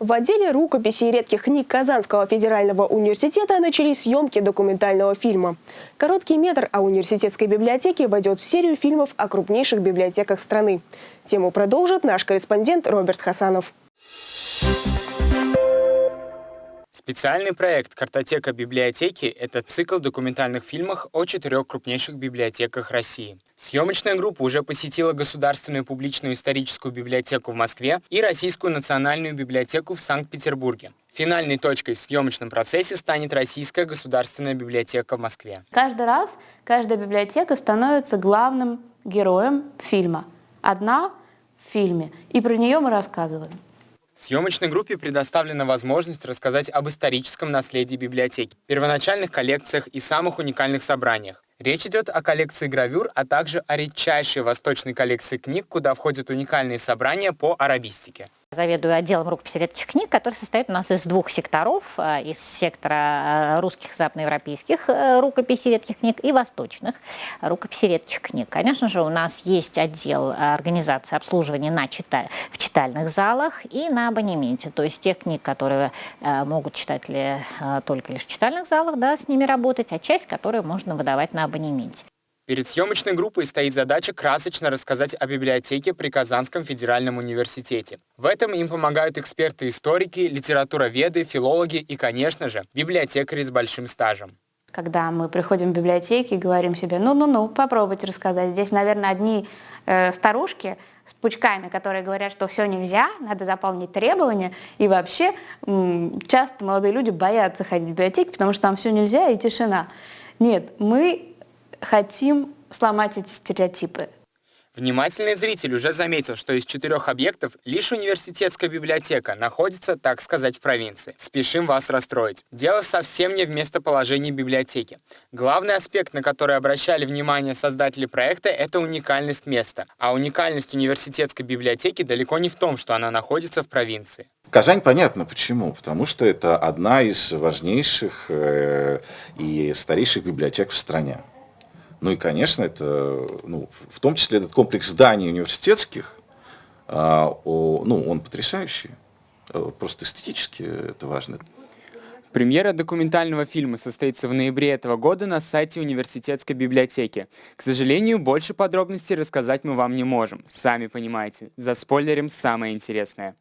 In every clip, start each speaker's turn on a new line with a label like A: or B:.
A: В отделе рукописи и редких книг Казанского федерального университета начались съемки документального фильма. Короткий метр о университетской библиотеке войдет в серию фильмов о крупнейших библиотеках страны. Тему продолжит наш корреспондент Роберт Хасанов.
B: Специальный проект «Картотека библиотеки» — это цикл документальных фильмов о четырех крупнейших библиотеках России. Съемочная группа уже посетила Государственную публичную историческую библиотеку в Москве и Российскую национальную библиотеку в Санкт-Петербурге. Финальной точкой в съемочном процессе станет Российская государственная библиотека в Москве.
C: Каждый раз каждая библиотека становится главным героем фильма. Одна в фильме, и про нее мы рассказываем.
B: Съемочной группе предоставлена возможность рассказать об историческом наследии библиотеки, первоначальных коллекциях и самых уникальных собраниях. Речь идет о коллекции гравюр, а также о редчайшей восточной коллекции книг, куда входят уникальные собрания по арабистике.
D: Заведую отделом рукописи редких книг, который состоит у нас из двух секторов. Э, из сектора э, русских западноевропейских э, рукописей редких книг и восточных рукописей редких книг. Конечно же, у нас есть отдел организации обслуживания на чита... в читальных залах и на абонементе. То есть тех книг, которые могут читатели только лишь в читальных залах, да, с ними работать, а часть, которые можно выдавать на абонементе.
B: Перед съемочной группой стоит задача красочно рассказать о библиотеке при Казанском федеральном университете. В этом им помогают эксперты-историки, литературоведы, филологи и, конечно же, библиотекари с большим стажем.
C: Когда мы приходим в библиотеки и говорим себе, ну-ну-ну, попробуйте рассказать. Здесь, наверное, одни э, старушки с пучками, которые говорят, что все нельзя, надо заполнить требования. И вообще часто молодые люди боятся ходить в библиотеки, потому что там все нельзя и тишина. Нет, мы хотим сломать эти стереотипы.
B: Внимательный зритель уже заметил, что из четырех объектов лишь университетская библиотека находится, так сказать, в провинции. Спешим вас расстроить. Дело совсем не в местоположении библиотеки. Главный аспект, на который обращали внимание создатели проекта, это уникальность места. А уникальность университетской библиотеки далеко не в том, что она находится в провинции.
E: Казань понятно почему. Потому что это одна из важнейших э, и старейших библиотек в стране. Ну и, конечно, это, ну, в том числе этот комплекс зданий университетских, а, ну, он потрясающий. Э, просто эстетически это важно.
B: Премьера документального фильма состоится в ноябре этого года на сайте университетской библиотеки. К сожалению, больше подробностей рассказать мы вам не можем. Сами понимаете, заспойлерим самое интересное.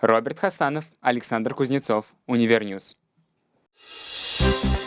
B: Роберт Хасанов, Александр Кузнецов, Univer News. Thank you